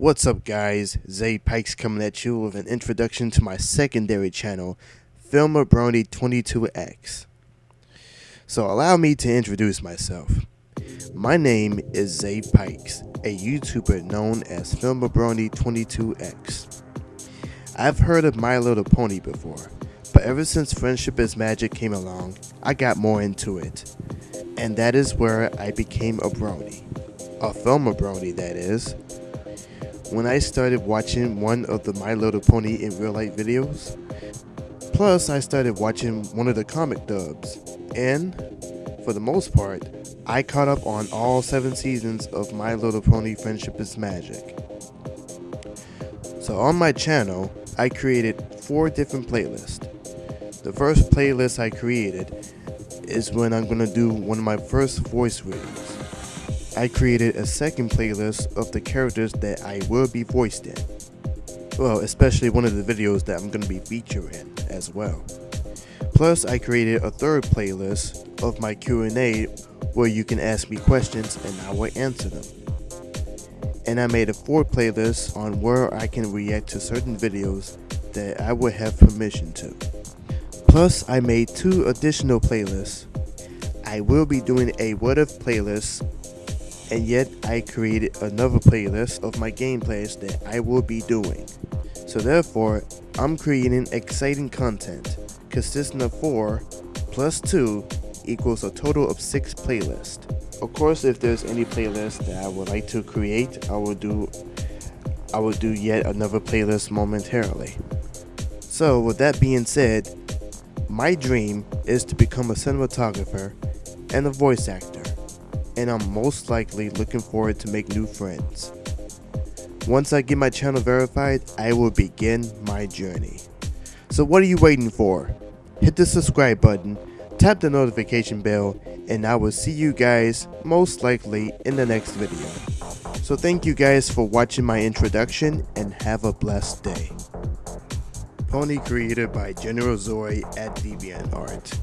What's up guys, Zay Pikes coming at you with an introduction to my secondary channel, Filmabrony22X. So allow me to introduce myself. My name is Zay Pikes, a YouTuber known as Filmabrony22X. I've heard of My Little Pony before, but ever since Friendship is Magic came along, I got more into it. And that is where I became a brony. A Filmabrony that is when I started watching one of the My Little Pony in real life videos. Plus, I started watching one of the comic dubs, and for the most part, I caught up on all seven seasons of My Little Pony Friendship is Magic. So on my channel, I created four different playlists. The first playlist I created is when I'm going to do one of my first voice readings. I created a second playlist of the characters that I will be voiced in. Well, especially one of the videos that I'm going to be featured in as well. Plus, I created a third playlist of my Q&A where you can ask me questions and I will answer them. And I made a fourth playlist on where I can react to certain videos that I would have permission to. Plus, I made two additional playlists. I will be doing a what if playlist and yet I created another playlist of my gameplays that I will be doing. So therefore, I'm creating exciting content consisting of 4 plus 2 equals a total of 6 playlists. Of course, if there's any playlist that I would like to create, I will do I will do yet another playlist momentarily. So with that being said, my dream is to become a cinematographer and a voice actor and I'm most likely looking forward to make new friends. Once I get my channel verified, I will begin my journey. So what are you waiting for? Hit the subscribe button, tap the notification bell, and I will see you guys most likely in the next video. So thank you guys for watching my introduction and have a blessed day. Pony created by General Zoe at DeviantArt.